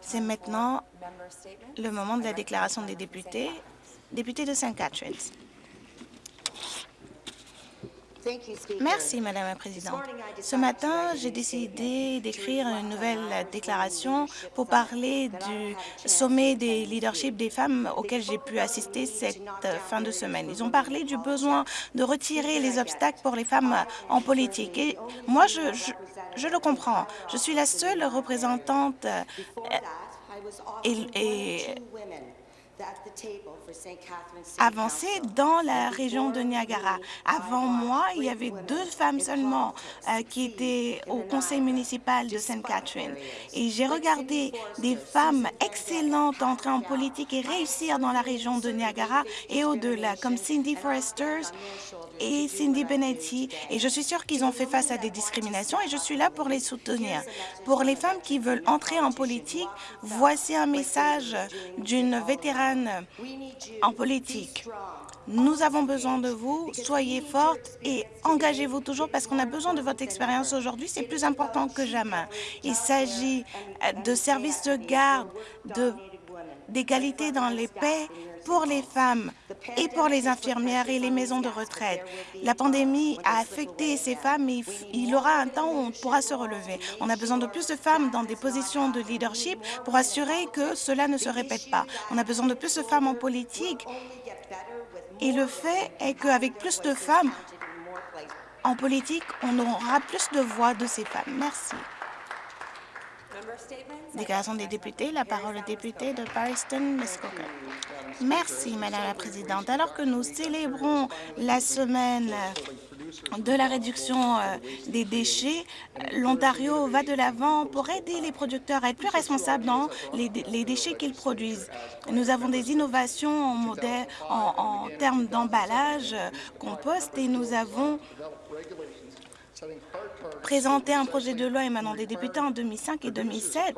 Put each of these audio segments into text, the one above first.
C'est maintenant le moment de la déclaration des députés. Député de St. Catharines. Merci, Madame la Présidente. Ce matin, j'ai décidé d'écrire une nouvelle déclaration pour parler du sommet des leaderships des femmes auquel j'ai pu assister cette fin de semaine. Ils ont parlé du besoin de retirer les obstacles pour les femmes en politique. Et moi, je, je, le comprends. Je suis la seule représentante euh, et, et avancé dans la région de Niagara. Avant moi, il y avait deux femmes seulement euh, qui étaient au conseil municipal de Sainte Catherine. Et j'ai regardé des femmes excellentes entrer en politique et réussir dans la région de Niagara et au-delà, comme Cindy Foresters et Cindy Benetti. Et je suis sûre qu'ils ont fait face à des discriminations et je suis là pour les soutenir. Pour les femmes qui veulent entrer en politique, voici un message d'une vétérane en politique. Nous avons besoin de vous. Soyez fortes et engagez-vous toujours parce qu'on a besoin de votre expérience aujourd'hui. C'est plus important que jamais. Il s'agit de services de garde, d'égalité dans les paix pour les femmes et pour les infirmières et les maisons de retraite. La pandémie a affecté ces femmes, mais il y aura un temps où on pourra se relever. On a besoin de plus de femmes dans des positions de leadership pour assurer que cela ne se répète pas. On a besoin de plus de femmes en politique. Et le fait est qu'avec plus de femmes en politique, on aura plus de voix de ces femmes. Merci. Déclaration des députés. La parole au député de Muskoka. Merci, Madame la Présidente. Alors que nous célébrons la semaine de la réduction euh, des déchets, l'Ontario va de l'avant pour aider les producteurs à être plus responsables dans les, déchets qu'ils produisent. Nous avons des innovations en, termes d'emballage, euh, compost, et nous avons présenté un projet de loi émanant des députés en 2005 et 2007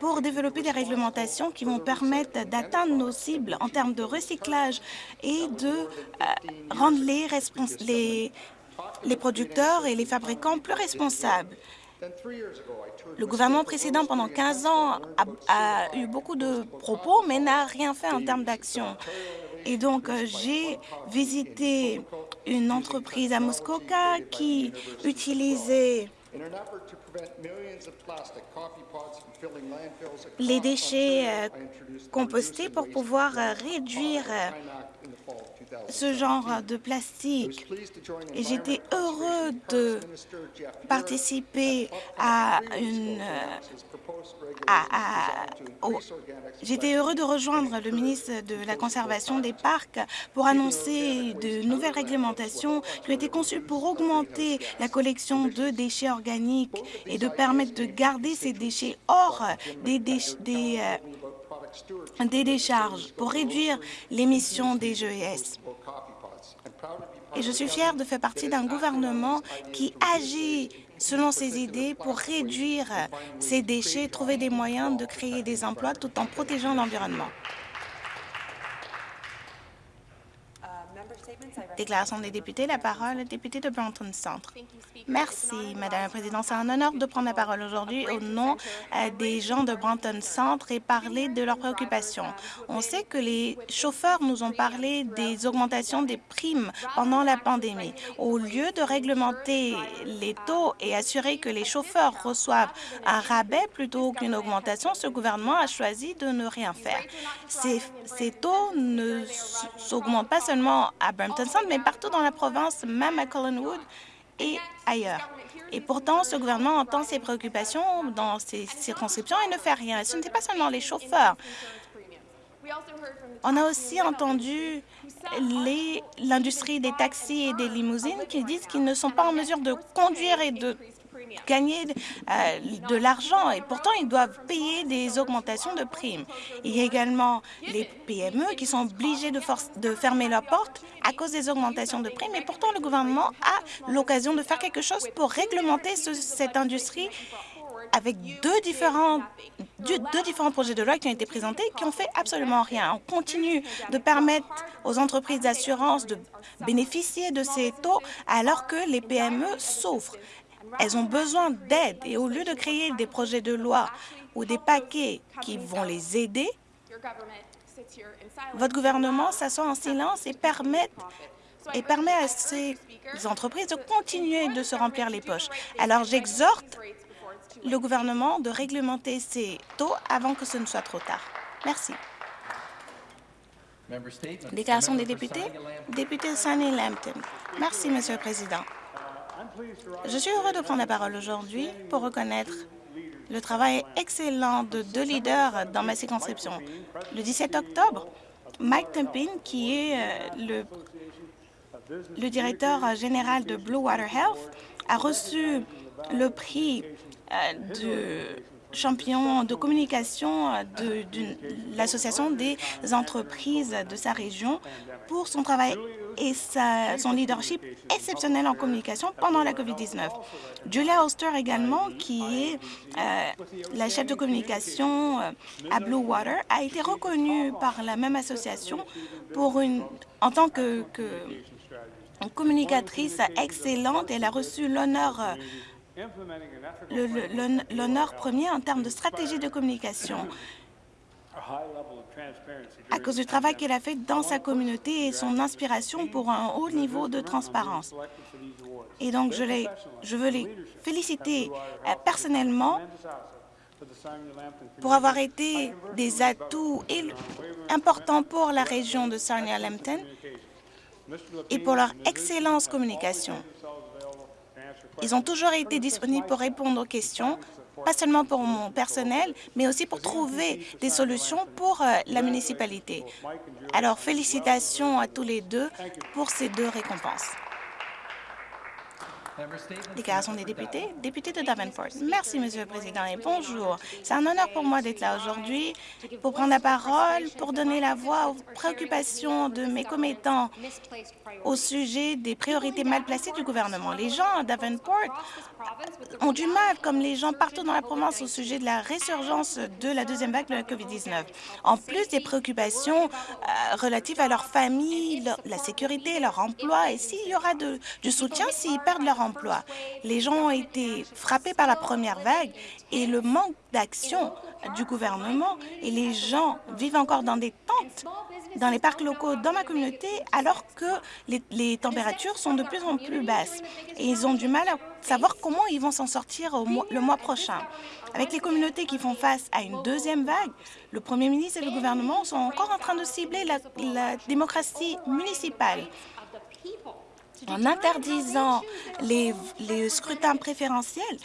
pour développer des réglementations qui vont permettre d'atteindre nos cibles en termes de recyclage et de euh, rendre les, producteurs et les fabricants plus responsables. Le gouvernement précédent, pendant 15 ans, a, eu beaucoup de propos, mais n'a rien fait en termes d'action. Et donc, euh, j'ai visité une entreprise à Muskoka qui utilisait les déchets euh, compostés pour pouvoir euh, réduire ce genre de plastique. Et j'étais heureux de participer à une... J'étais heureux de rejoindre le ministre de la Conservation des parcs pour annoncer de nouvelles réglementations qui ont été conçues pour augmenter la collection de déchets organiques et de permettre de garder ces déchets hors des, des, euh, des décharges pour réduire l'émission des GES. Et je suis fière de faire partie d'un gouvernement qui agit selon ses idées pour réduire ces déchets, trouver des moyens de créer des emplois tout en protégeant l'environnement. Déclaration des députés, la parole est député de Brompton Centre. Merci, Madame la Présidente. C'est un honneur de prendre la parole aujourd'hui au nom euh, des gens de Brompton Centre et parler de leurs préoccupations. On sait que les chauffeurs nous ont parlé des augmentations des primes pendant la pandémie. Au lieu de réglementer les taux et assurer que les chauffeurs reçoivent un rabais plutôt qu'une augmentation, ce gouvernement a choisi de ne rien faire. Ces, taux ne s'augmentent pas seulement à Brampton Mais partout dans la province, même à Collinwood et ailleurs. Et pourtant, ce gouvernement entend ses préoccupations dans ces circonscriptions et ne fait rien. Ce n'était pas seulement les chauffeurs. On a aussi entendu l'industrie des taxis et des limousines qui disent qu'ils ne sont pas en mesure de conduire et de gagner euh, de l'argent et pourtant ils doivent payer des augmentations de primes. Il y a également les PME qui sont obligés de, fermer leurs portes à cause des augmentations de primes et pourtant le gouvernement a l'occasion de faire quelque chose pour réglementer cette industrie avec deux différents, deux, différents projets de loi qui ont été présentés qui ont fait absolument rien. On continue de permettre aux entreprises d'assurance de bénéficier de ces taux alors que les PME souffrent. Elles ont besoin d'aide et au lieu de créer des projets de loi ou des paquets qui vont les aider, votre gouvernement s'assoit en silence et permet, et permet à ces entreprises de continuer de se remplir les poches. Alors j'exhorte le gouvernement de réglementer ces taux avant que ce ne soit trop tard. Merci. Déclaration des députés. Député Sunny Lampton. Merci, Monsieur le Président. Je suis heureux de prendre la parole aujourd'hui pour reconnaître le travail excellent de deux leaders dans ma circonscription. Le 17 octobre, Mike Tempin, qui est euh, le, directeur général de Blue Water Health, a reçu le prix euh, de champion de communication de, l'Association des entreprises de sa région pour son travail et son leadership exceptionnel en communication pendant la COVID-19. Julia Oster également, qui est euh, la chef de communication euh, à Blue Water, a été reconnue par la même association pour une, en tant que, que communicatrice excellente. Elle a reçu l'honneur euh, l'honneur premier en termes de stratégie de communication à cause du travail qu'elle a fait dans sa communauté et son inspiration pour un haut niveau de transparence. Et donc, je, les, je veux les féliciter euh, personnellement pour avoir été des atouts importants pour la région de Sarnia-Lambton et pour leur excellence communication. Ils ont toujours été disponibles pour répondre aux questions, pas seulement pour mon personnel, mais aussi pour trouver des solutions pour euh, la municipalité. Alors, félicitations à tous les deux pour ces deux récompenses. Déclaration des députés. Député de Davenport. Merci, Monsieur le Président, et bonjour. C'est un honneur pour moi d'être là aujourd'hui pour prendre la parole, pour donner la voix aux préoccupations de mes commettants au sujet des priorités mal placées du gouvernement. Les gens à Davenport ont du mal, comme les gens partout dans la province, au sujet de la résurgence de la deuxième vague de la COVID-19. En plus des préoccupations euh, relatives à leur famille, la sécurité, leur emploi, et s'il y aura du soutien s'ils perdent leur emploi. Les gens ont été frappés par la première vague et le manque d'action du gouvernement et les gens vivent encore dans des tentes dans les parcs locaux dans ma communauté alors que les, températures sont de plus en plus basses. Et ils ont du mal à savoir comment ils vont s'en sortir le mois prochain. Avec les communautés qui font face à une deuxième vague, le premier ministre et le gouvernement sont encore en train de cibler la, la démocratie municipale en interdisant les, scrutins préférentiels,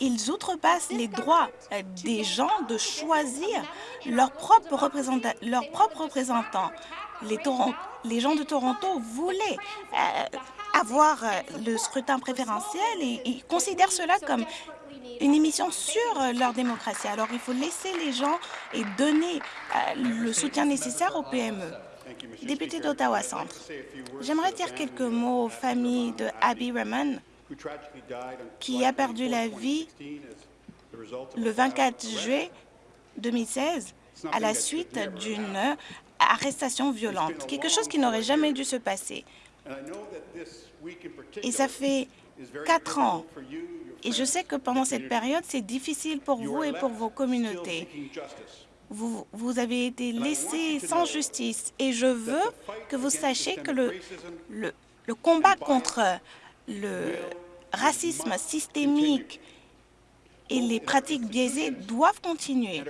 ils outrepassent les droits euh, des gens de choisir leur propre, représentant, leur propre représentant. Les, gens de Toronto voulaient euh, avoir euh, le scrutin préférentiel et ils considèrent cela comme une émission sur leur démocratie. Alors, il faut laisser les gens et donner le soutien nécessaire aux PME. Député d'Ottawa Centre, j'aimerais dire quelques mots aux familles de Abby Raymond, qui a perdu la vie le 24 juillet 2016 à la suite d'une arrestation violente, quelque chose qui n'aurait jamais dû se passer. Et ça fait quatre ans. Et je sais que pendant cette période, c'est difficile pour vous et pour vos communautés. Vous, vous avez été laissés sans justice. Et je veux que vous sachiez que le, le, le combat contre le racisme systémique et les pratiques biaisées doivent continuer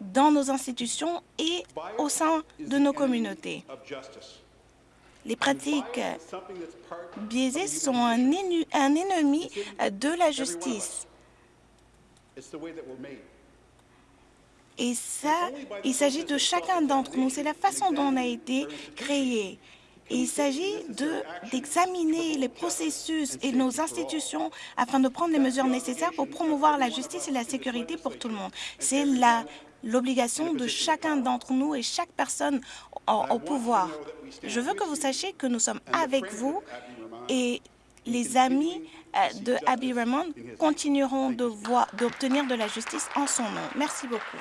dans nos institutions et au sein de nos communautés. Les pratiques biaisées sont un, un ennemi de la justice. Et ça, il s'agit de chacun d'entre nous. C'est la façon dont on a été créé il s'agit d'examiner les processus et nos institutions afin de prendre les mesures nécessaires pour promouvoir la justice et la sécurité pour tout le monde. C'est l'obligation de chacun d'entre nous et chaque personne au, pouvoir. Je veux que vous sachiez que nous sommes avec vous et les amis euh, de Abby Raymond continueront d'obtenir de la justice en son nom. Merci beaucoup.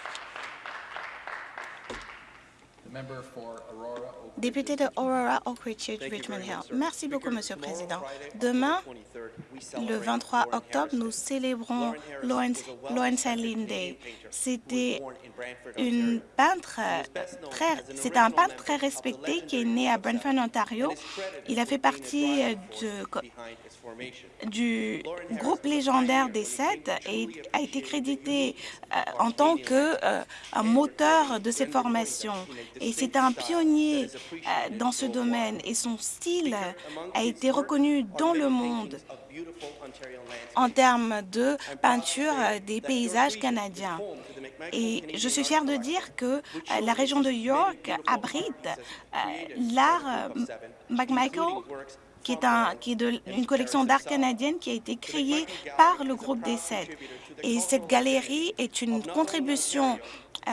Député de Aurora, Oak Ridge, Richmond Hill. Merci beaucoup, Monsieur le Président. Demain, le 23 octobre, nous célébrons Lawrence, Lawrence Allen Day. C'était une peintre très, c'est un peintre très respecté qui est né à Brantford, Ontario. Il a fait partie de, du groupe légendaire des Sept et a été crédité euh, en tant que euh, un moteur de cette formation. Et c'est un pionnier euh, dans ce domaine et son style a été reconnu dans le monde en termes de peinture des paysages canadiens. Et je suis fière de dire que la région de York abrite l'art McMichael qui est, une collection d'art canadienne qui a été créée par le groupe des Sept. Et cette galerie est une contribution euh,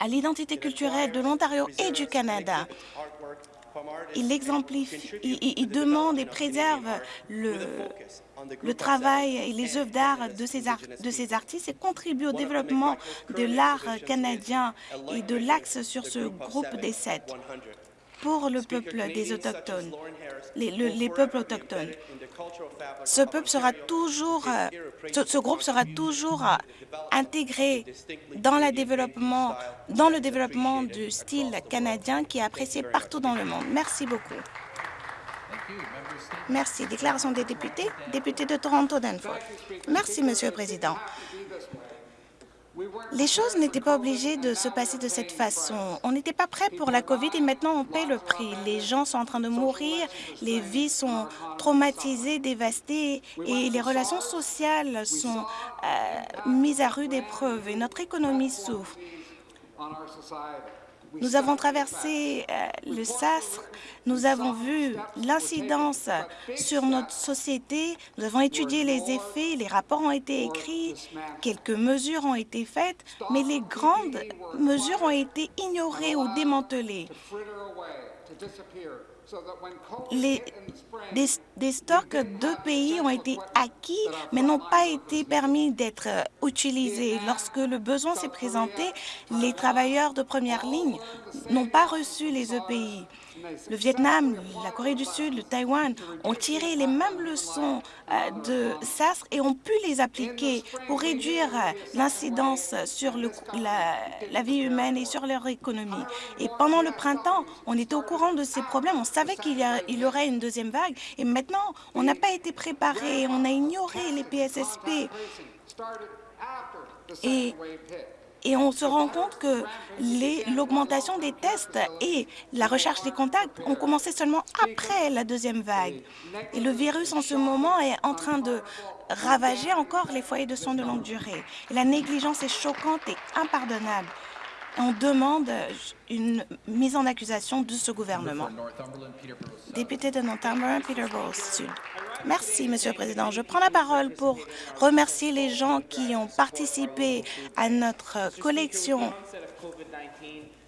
à l'identité culturelle de l'Ontario et du Canada. Il, exemplifie, il, demande et préserve le, travail et les œuvres d'art de, de ces artistes et contribue au développement de l'art canadien et de l'axe sur ce groupe des sept pour le peuple des Autochtones, les, les peuples autochtones. Ce peuple sera toujours, euh, ce, ce, groupe sera toujours euh, intégré dans, la développement, dans le développement du style canadien qui est apprécié partout dans le monde. Merci beaucoup. Merci. Déclaration des députés. Député de Toronto-Danforth. Merci, Monsieur le Président. Les choses n'étaient pas obligées de se passer de cette façon. On n'était pas prêt pour la COVID et maintenant on paie le prix. Les gens sont en train de mourir, les vies sont traumatisées, dévastées et les relations sociales sont euh, mises à rude épreuve et notre économie souffre. Nous avons traversé euh, le SASR, nous avons vu l'incidence sur notre société, nous avons étudié les effets, les rapports ont été écrits, quelques mesures ont été faites, mais les grandes mesures ont été ignorées ou démantelées les, des, stocks de pays ont été acquis, mais n'ont pas été permis d'être euh, utilisés. Lorsque le besoin s'est présenté, les travailleurs de première ligne n'ont pas reçu les EPI. Le Vietnam, la Corée du Sud, le Taïwan ont tiré les mêmes leçons euh, de SASR et ont pu les appliquer pour réduire euh, l'incidence sur la, vie humaine et sur leur économie. Et pendant le printemps, on était au courant de ces problèmes, on savait qu'il y, y, aurait une deuxième vague et maintenant, on n'a pas été préparé, on a ignoré les PSSP. Et et on se rend compte que l'augmentation des tests et la recherche des contacts ont commencé seulement après la deuxième vague. Et le virus, en ce moment, est en train de ravager encore les foyers de soins de longue durée. Et la négligence est choquante et impardonnable. On demande une mise en accusation de ce gouvernement. Député de Northumberland, Peterborough Sud. Merci, Monsieur le Président. Je prends la parole pour remercier les gens qui ont participé à notre collection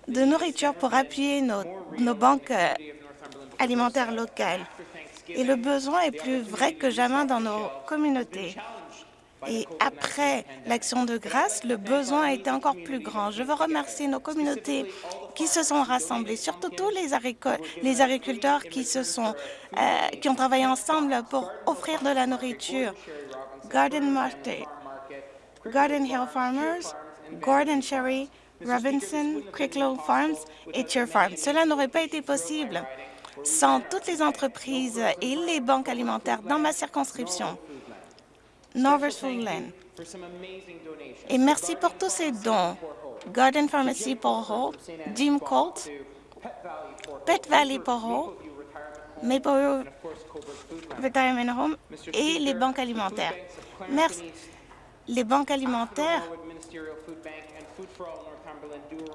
de nourriture pour appuyer nos, nos banques alimentaires locales. Et le besoin est plus vrai que jamais dans nos communautés. Et après l'action de grâce, le besoin a été encore plus grand. Je veux remercier nos communautés qui se sont rassemblées, surtout tous les, les agriculteurs qui, se sont, euh, qui ont travaillé ensemble pour offrir de la nourriture. Garden Market, Garden Hill Farmers, Gordon Cherry, Robinson, Cricklow Farms et Cheer Farms. Cela n'aurait pas été possible sans toutes les entreprises et les banques alimentaires dans ma circonscription. Foodland. Et merci pour tous ces dons. Garden Pharmacy Poro, Jim Colt, Pet Valley Poro, Maple Retirement Home et les banques alimentaires. Merci. Les banques alimentaires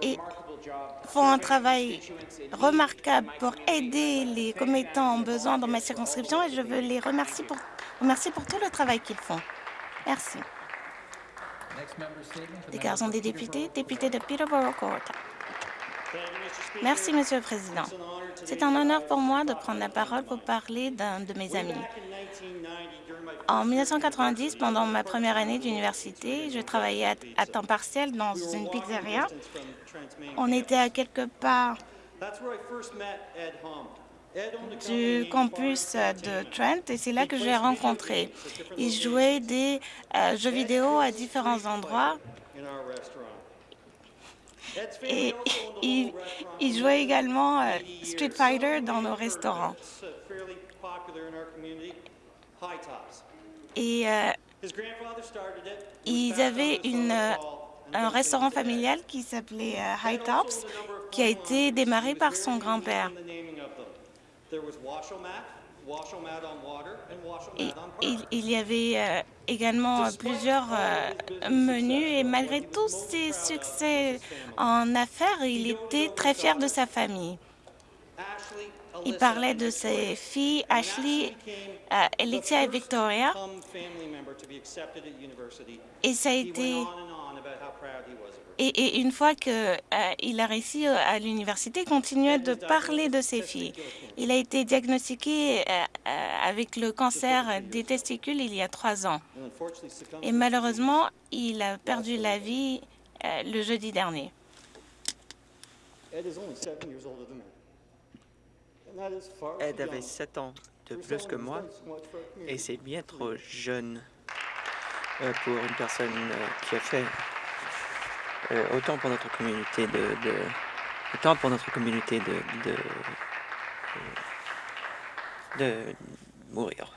et font un travail remarquable pour aider les commettants en besoin dans ma circonscription et je veux les remercier pour Merci pour tout le travail qu'ils font. Merci. Déclaration des députés, député de Peterborough Court. Merci, Monsieur le Président. C'est un honneur pour moi de prendre la parole pour parler d'un de mes amis. En 1990, pendant ma première année d'université, je travaillais à, temps partiel dans une pizzeria. On était à quelques pas du campus de Trent et c'est là que je l'ai rencontré. Il jouait des euh, jeux vidéo à différents endroits et il, il jouait également euh, Street Fighter dans nos restaurants. Et euh, ils avaient une, un restaurant familial qui s'appelait High Tops, qui a été démarré par son grand-père. Il, y avait euh, également euh, plusieurs euh, menus et malgré tous ses succès en affaires, il était très fier de sa famille. Il parlait de ses filles, Ashley, euh, Alexia et Victoria. Et ça a été... Et, et une fois qu'il euh, a réussi à l'université, il continuait de parler de ses filles. Il a été diagnostiqué euh, avec le cancer des testicules il y a trois ans. Et malheureusement, il a perdu la vie euh, le jeudi dernier. Ed avait 7 ans de plus que moi et c'est bien trop jeune euh, pour une personne euh, qui a fait euh, autant pour notre communauté de, autant pour notre communauté de, de, mourir.